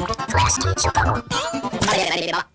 Last Choco.